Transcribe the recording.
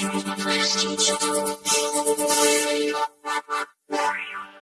You're my first teacher.